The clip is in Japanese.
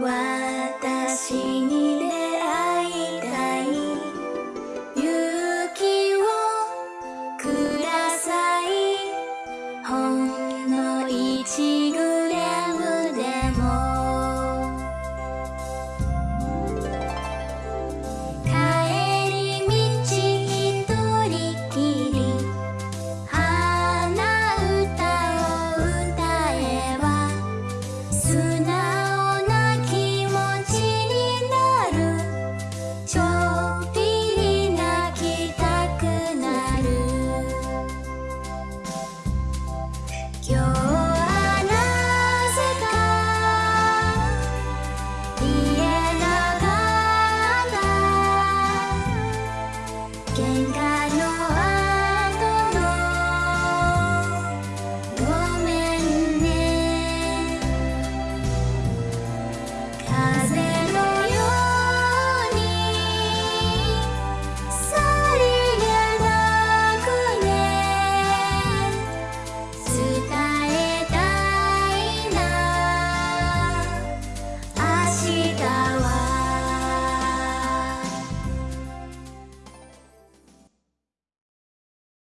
私に出会天高。